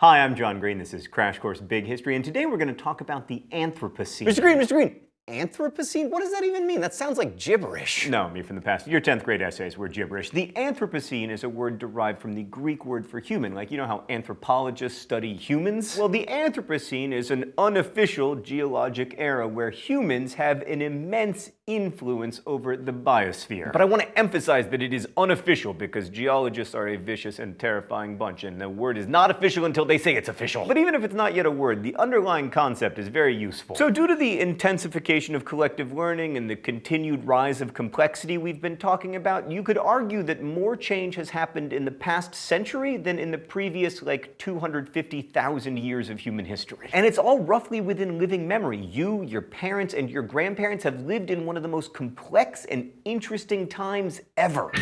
Hi, I'm John Green. This is Crash Course Big History, and today we're going to talk about the Anthropocene. Mr. Green, Mr. Green, Anthropocene? What does that even mean? That sounds like gibberish. No, me from the past. Your 10th grade essays were gibberish. The Anthropocene is a word derived from the Greek word for human. Like, you know how anthropologists study humans? Well, the Anthropocene is an unofficial geologic era where humans have an immense influence over the biosphere. But I want to emphasize that it is unofficial because geologists are a vicious and terrifying bunch, and the word is not official until they say it's official. But even if it's not yet a word, the underlying concept is very useful. So due to the intensification of collective learning and the continued rise of complexity we've been talking about, you could argue that more change has happened in the past century than in the previous, like, 250,000 years of human history. And it's all roughly within living memory. You, your parents, and your grandparents have lived in one of the most complex and interesting times ever.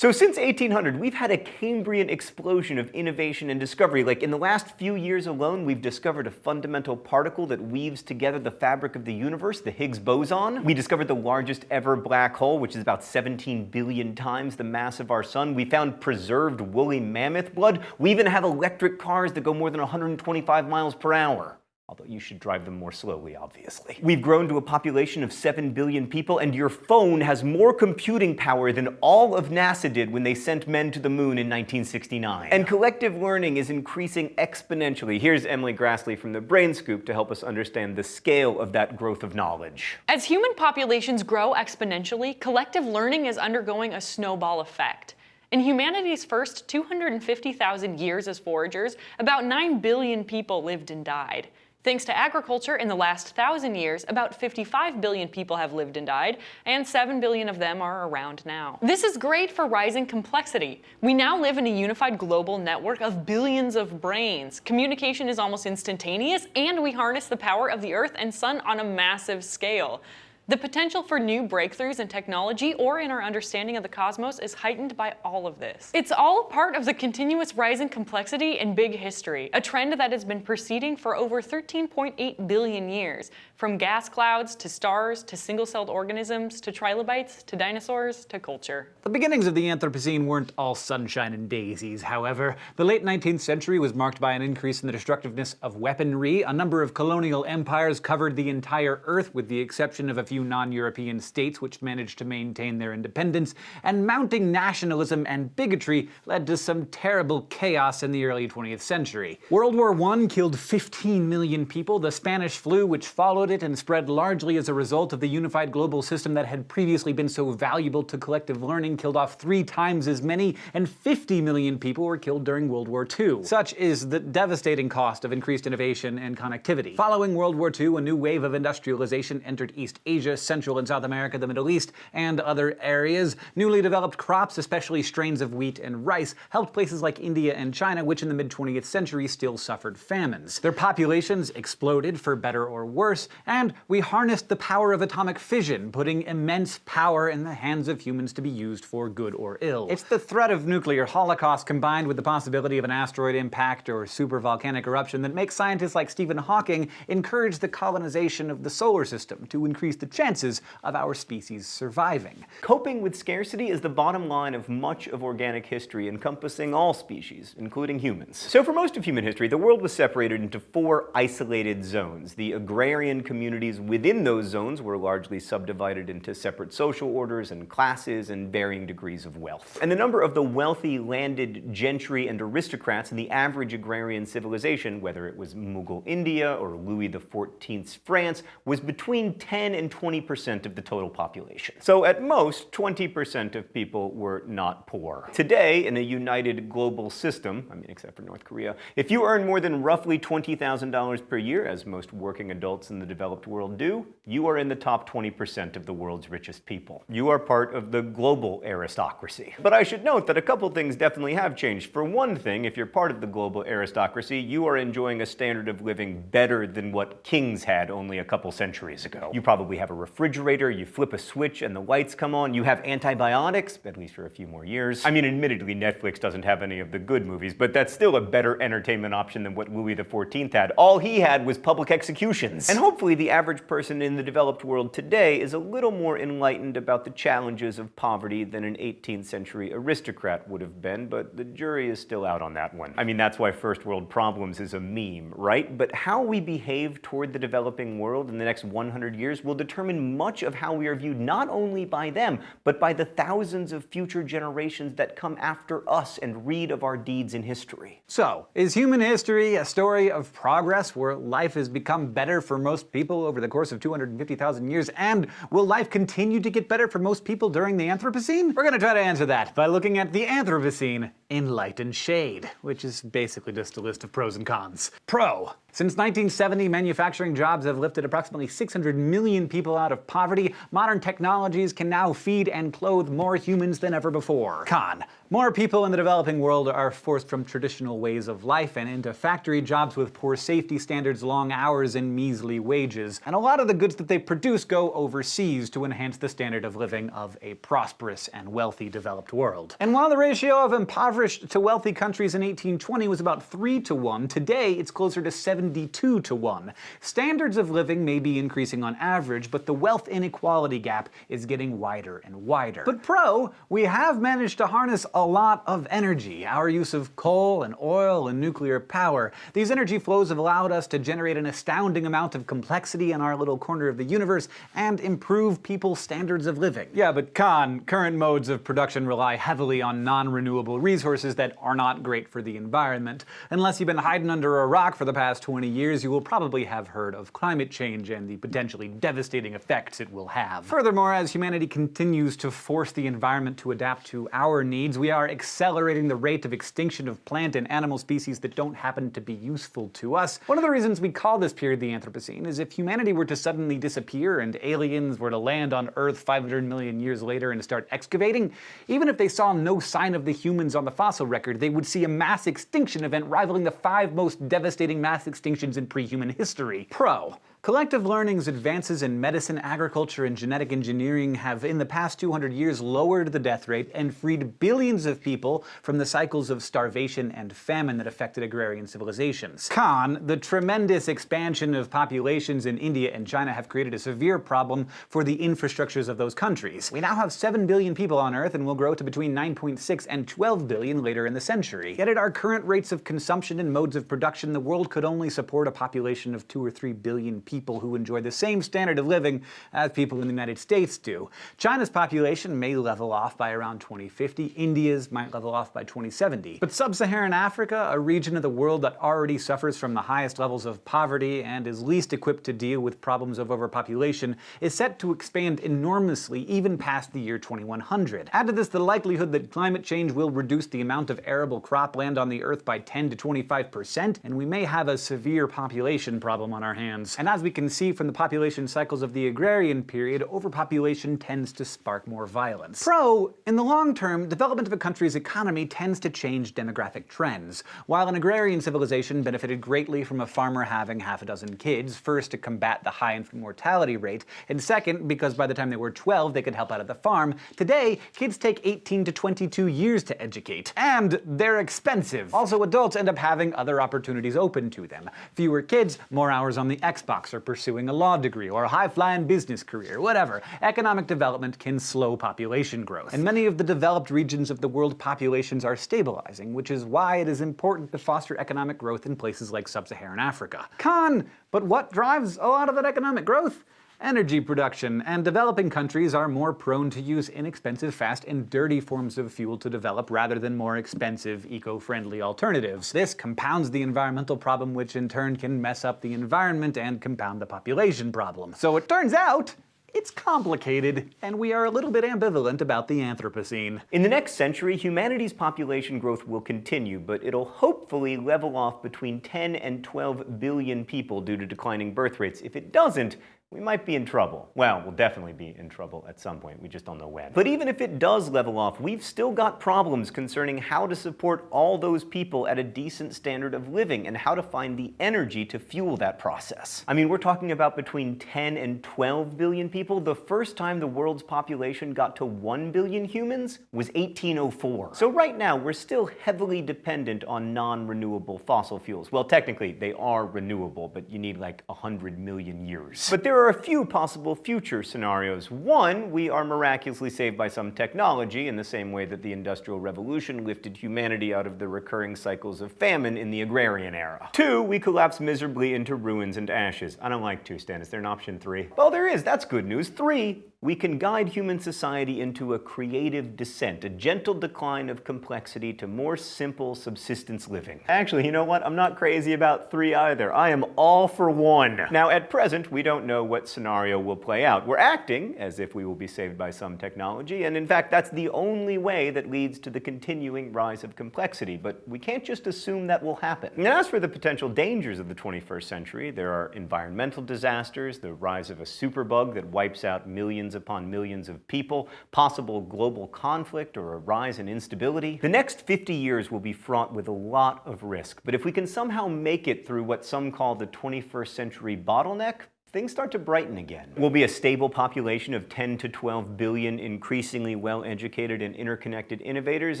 So since 1800, we've had a Cambrian explosion of innovation and discovery. Like in the last few years alone, we've discovered a fundamental particle that weaves together the fabric of the universe, the Higgs boson. We discovered the largest ever black hole, which is about 17 billion times the mass of our sun. We found preserved woolly mammoth blood. We even have electric cars that go more than 125 miles per hour although you should drive them more slowly, obviously. We've grown to a population of 7 billion people, and your phone has more computing power than all of NASA did when they sent men to the moon in 1969. And collective learning is increasing exponentially. Here's Emily Graslie from the Brain Scoop to help us understand the scale of that growth of knowledge. As human populations grow exponentially, collective learning is undergoing a snowball effect. In humanity's first 250,000 years as foragers, about 9 billion people lived and died. Thanks to agriculture, in the last thousand years, about 55 billion people have lived and died, and 7 billion of them are around now. This is great for rising complexity. We now live in a unified global network of billions of brains. Communication is almost instantaneous, and we harness the power of the Earth and Sun on a massive scale. The potential for new breakthroughs in technology or in our understanding of the cosmos is heightened by all of this. It's all part of the continuous rise in complexity in big history, a trend that has been proceeding for over 13.8 billion years, from gas clouds to stars to single-celled organisms to trilobites to dinosaurs to culture. The beginnings of the Anthropocene weren't all sunshine and daisies, however. The late 19th century was marked by an increase in the destructiveness of weaponry. A number of colonial empires covered the entire Earth with the exception of a few few non-European states which managed to maintain their independence, and mounting nationalism and bigotry led to some terrible chaos in the early 20th century. World War I killed 15 million people, the Spanish flu which followed it and spread largely as a result of the unified global system that had previously been so valuable to collective learning killed off three times as many, and 50 million people were killed during World War II. Such is the devastating cost of increased innovation and connectivity. Following World War II, a new wave of industrialization entered East Asia Asia, Central and South America, the Middle East, and other areas. Newly developed crops, especially strains of wheat and rice, helped places like India and China, which in the mid-20th century still suffered famines. Their populations exploded for better or worse, and we harnessed the power of atomic fission, putting immense power in the hands of humans to be used for good or ill. It's the threat of nuclear holocaust combined with the possibility of an asteroid impact or supervolcanic eruption that makes scientists like Stephen Hawking encourage the colonization of the solar system to increase the chances of our species surviving. Coping with scarcity is the bottom line of much of organic history encompassing all species, including humans. So for most of human history, the world was separated into four isolated zones. The agrarian communities within those zones were largely subdivided into separate social orders and classes and varying degrees of wealth. And the number of the wealthy landed gentry and aristocrats in the average agrarian civilization, whether it was Mughal India or Louis XIV's France, was between 10 and 20 20% of the total population. So at most, 20% of people were not poor. Today, in a united global system, I mean except for North Korea, if you earn more than roughly $20,000 per year, as most working adults in the developed world do, you are in the top 20% of the world's richest people. You are part of the global aristocracy. But I should note that a couple things definitely have changed. For one thing, if you're part of the global aristocracy, you are enjoying a standard of living better than what kings had only a couple centuries ago. You probably have have a refrigerator, you flip a switch and the lights come on, you have antibiotics, at least for a few more years. I mean, admittedly, Netflix doesn't have any of the good movies, but that's still a better entertainment option than what Louis XIV had. All he had was public executions. And hopefully the average person in the developed world today is a little more enlightened about the challenges of poverty than an 18th century aristocrat would have been, but the jury is still out on that one. I mean, that's why first world problems is a meme, right? But how we behave toward the developing world in the next 100 years will determine much of how we are viewed not only by them, but by the thousands of future generations that come after us and read of our deeds in history. So, is human history a story of progress where life has become better for most people over the course of 250,000 years? And will life continue to get better for most people during the Anthropocene? We're gonna try to answer that by looking at the Anthropocene in light and shade, which is basically just a list of pros and cons. Pro. Since 1970, manufacturing jobs have lifted approximately 600 million people out of poverty. Modern technologies can now feed and clothe more humans than ever before. Con. More people in the developing world are forced from traditional ways of life and into factory jobs with poor safety standards, long hours, and measly wages. And a lot of the goods that they produce go overseas to enhance the standard of living of a prosperous and wealthy developed world. And while the ratio of impoverished to wealthy countries in 1820 was about 3 to 1, today it's closer to 72 to 1. Standards of living may be increasing on average, but the wealth inequality gap is getting wider and wider. But pro, we have managed to harness lot of energy. Our use of coal and oil and nuclear power. These energy flows have allowed us to generate an astounding amount of complexity in our little corner of the universe and improve people's standards of living. Yeah, but con, current modes of production rely heavily on non-renewable resources that are not great for the environment. Unless you've been hiding under a rock for the past 20 years, you will probably have heard of climate change and the potentially devastating effects it will have. Furthermore, as humanity continues to force the environment to adapt to our needs, we are accelerating the rate of extinction of plant and animal species that don't happen to be useful to us. One of the reasons we call this period the Anthropocene is if humanity were to suddenly disappear and aliens were to land on Earth 500 million years later and start excavating, even if they saw no sign of the humans on the fossil record, they would see a mass extinction event rivaling the five most devastating mass extinctions in pre-human history. Pro. Collective learning's advances in medicine, agriculture, and genetic engineering have in the past 200 years lowered the death rate and freed billions of people from the cycles of starvation and famine that affected agrarian civilizations. Con, the tremendous expansion of populations in India and China have created a severe problem for the infrastructures of those countries. We now have 7 billion people on Earth and will grow to between 9.6 and 12 billion later in the century. Yet at our current rates of consumption and modes of production, the world could only support a population of 2 or 3 billion people who enjoy the same standard of living as people in the United States do. China's population may level off by around 2050, India's might level off by 2070. But sub-Saharan Africa, a region of the world that already suffers from the highest levels of poverty and is least equipped to deal with problems of overpopulation, is set to expand enormously even past the year 2100. Add to this the likelihood that climate change will reduce the amount of arable cropland on the Earth by 10 to 25%, and we may have a severe population problem on our hands. And as we can see from the population cycles of the agrarian period, overpopulation tends to spark more violence. Pro, in the long term, development of a country's economy tends to change demographic trends. While an agrarian civilization benefited greatly from a farmer having half a dozen kids, first to combat the high infant mortality rate, and second because by the time they were 12 they could help out at the farm, today kids take 18 to 22 years to educate. And they're expensive. Also, adults end up having other opportunities open to them. Fewer kids, more hours on the Xbox, or pursuing a law degree, or a high-flying business career, whatever. Economic development can slow population growth. And many of the developed regions of the world populations are stabilizing, which is why it is important to foster economic growth in places like sub-Saharan Africa. Con, but what drives a lot of that economic growth? Energy production, and developing countries are more prone to use inexpensive, fast, and dirty forms of fuel to develop rather than more expensive, eco-friendly alternatives. This compounds the environmental problem, which in turn can mess up the environment and compound the population problem. So it turns out, it's complicated, and we are a little bit ambivalent about the Anthropocene. In the next century, humanity's population growth will continue, but it'll hopefully level off between 10 and 12 billion people due to declining birth rates. If it doesn't, we might be in trouble. Well, we'll definitely be in trouble at some point, we just don't know when. But even if it does level off, we've still got problems concerning how to support all those people at a decent standard of living and how to find the energy to fuel that process. I mean, we're talking about between 10 and 12 billion people. The first time the world's population got to 1 billion humans was 1804. So right now, we're still heavily dependent on non-renewable fossil fuels. Well, technically, they are renewable, but you need like 100 million years. But there are a few possible future scenarios. One, we are miraculously saved by some technology in the same way that the Industrial Revolution lifted humanity out of the recurring cycles of famine in the agrarian era. Two, we collapse miserably into ruins and ashes. I don't like two, Stan. Is there an option three? Well, there is. That's good news. Three, we can guide human society into a creative descent, a gentle decline of complexity to more simple subsistence living. Actually, you know what? I'm not crazy about three either. I am all for one. Now, at present, we don't know what scenario will play out. We're acting as if we will be saved by some technology, and in fact, that's the only way that leads to the continuing rise of complexity, but we can't just assume that will happen. And as for the potential dangers of the 21st century, there are environmental disasters, the rise of a superbug that wipes out millions upon millions of people, possible global conflict or a rise in instability. The next 50 years will be fraught with a lot of risk, but if we can somehow make it through what some call the 21st century bottleneck, things start to brighten again. We'll be a stable population of 10 to 12 billion increasingly well-educated and interconnected innovators,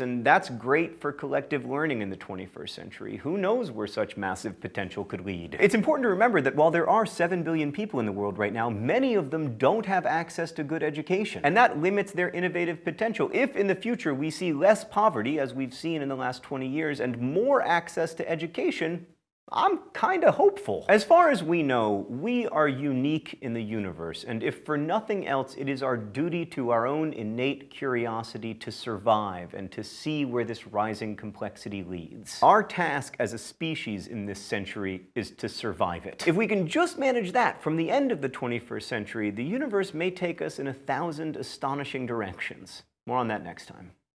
and that's great for collective learning in the 21st century. Who knows where such massive potential could lead? It's important to remember that while there are 7 billion people in the world right now, many of them don't have access to good education, and that limits their innovative potential. If in the future we see less poverty, as we've seen in the last 20 years, and more access to education, I'm kinda hopeful. As far as we know, we are unique in the universe, and if for nothing else, it is our duty to our own innate curiosity to survive and to see where this rising complexity leads. Our task as a species in this century is to survive it. If we can just manage that from the end of the 21st century, the universe may take us in a thousand astonishing directions. More on that next time.